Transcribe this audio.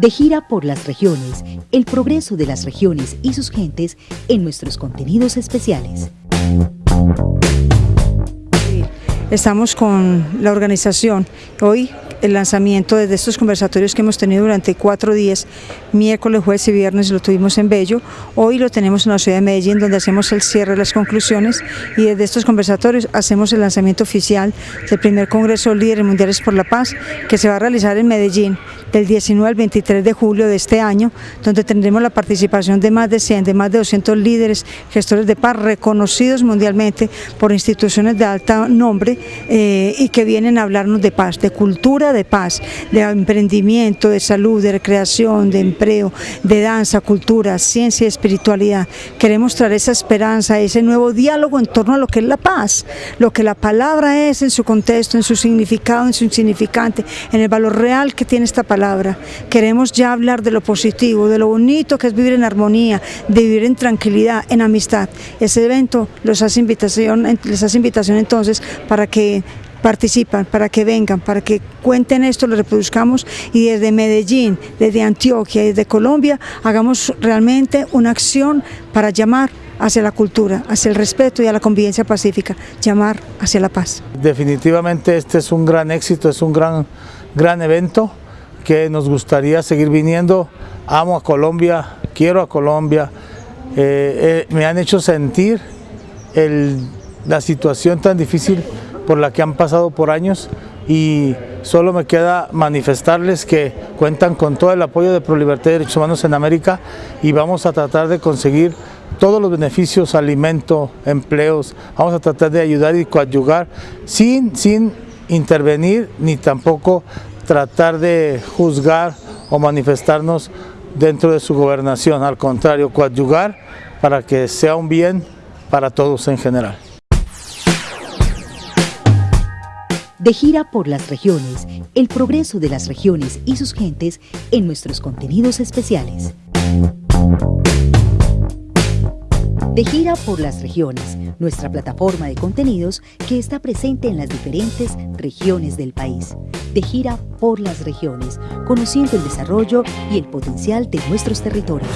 De gira por las regiones, el progreso de las regiones y sus gentes en nuestros contenidos especiales. Estamos con la organización. Hoy el lanzamiento de estos conversatorios que hemos tenido durante cuatro días, miércoles, jueves y viernes lo tuvimos en Bello, hoy lo tenemos en la ciudad de Medellín donde hacemos el cierre de las conclusiones y desde estos conversatorios hacemos el lanzamiento oficial del primer Congreso Líderes Mundiales por la Paz que se va a realizar en Medellín del 19 al 23 de julio de este año, donde tendremos la participación de más de 100, de más de 200 líderes, gestores de paz reconocidos mundialmente por instituciones de alto nombre eh, y que vienen a hablarnos de paz, de cultura, de paz, de emprendimiento, de salud, de recreación, de empleo, de danza, cultura, ciencia y espiritualidad. Queremos traer esa esperanza, ese nuevo diálogo en torno a lo que es la paz, lo que la palabra es en su contexto, en su significado, en su insignificante, en el valor real que tiene esta palabra Queremos ya hablar de lo positivo, de lo bonito que es vivir en armonía, de vivir en tranquilidad, en amistad. Ese evento hace invitación, les hace invitación entonces para que participan, para que vengan, para que cuenten esto, lo reproduzcamos y desde Medellín, desde Antioquia, desde Colombia, hagamos realmente una acción para llamar hacia la cultura, hacia el respeto y a la convivencia pacífica, llamar hacia la paz. Definitivamente este es un gran éxito, es un gran, gran evento que nos gustaría seguir viniendo. Amo a Colombia, quiero a Colombia. Eh, eh, me han hecho sentir la situación tan difícil por la que han pasado por años y solo me queda manifestarles que cuentan con todo el apoyo de ProLibertad y Derechos Humanos en América y vamos a tratar de conseguir todos los beneficios, alimento, empleos, vamos a tratar de ayudar y coadyugar sin, sin intervenir ni tampoco tratar de juzgar o manifestarnos dentro de su gobernación, al contrario, coadyugar para que sea un bien para todos en general. De gira por las regiones, el progreso de las regiones y sus gentes en nuestros contenidos especiales. De gira por las regiones, nuestra plataforma de contenidos que está presente en las diferentes regiones del país de gira por las regiones, conociendo el desarrollo y el potencial de nuestros territorios.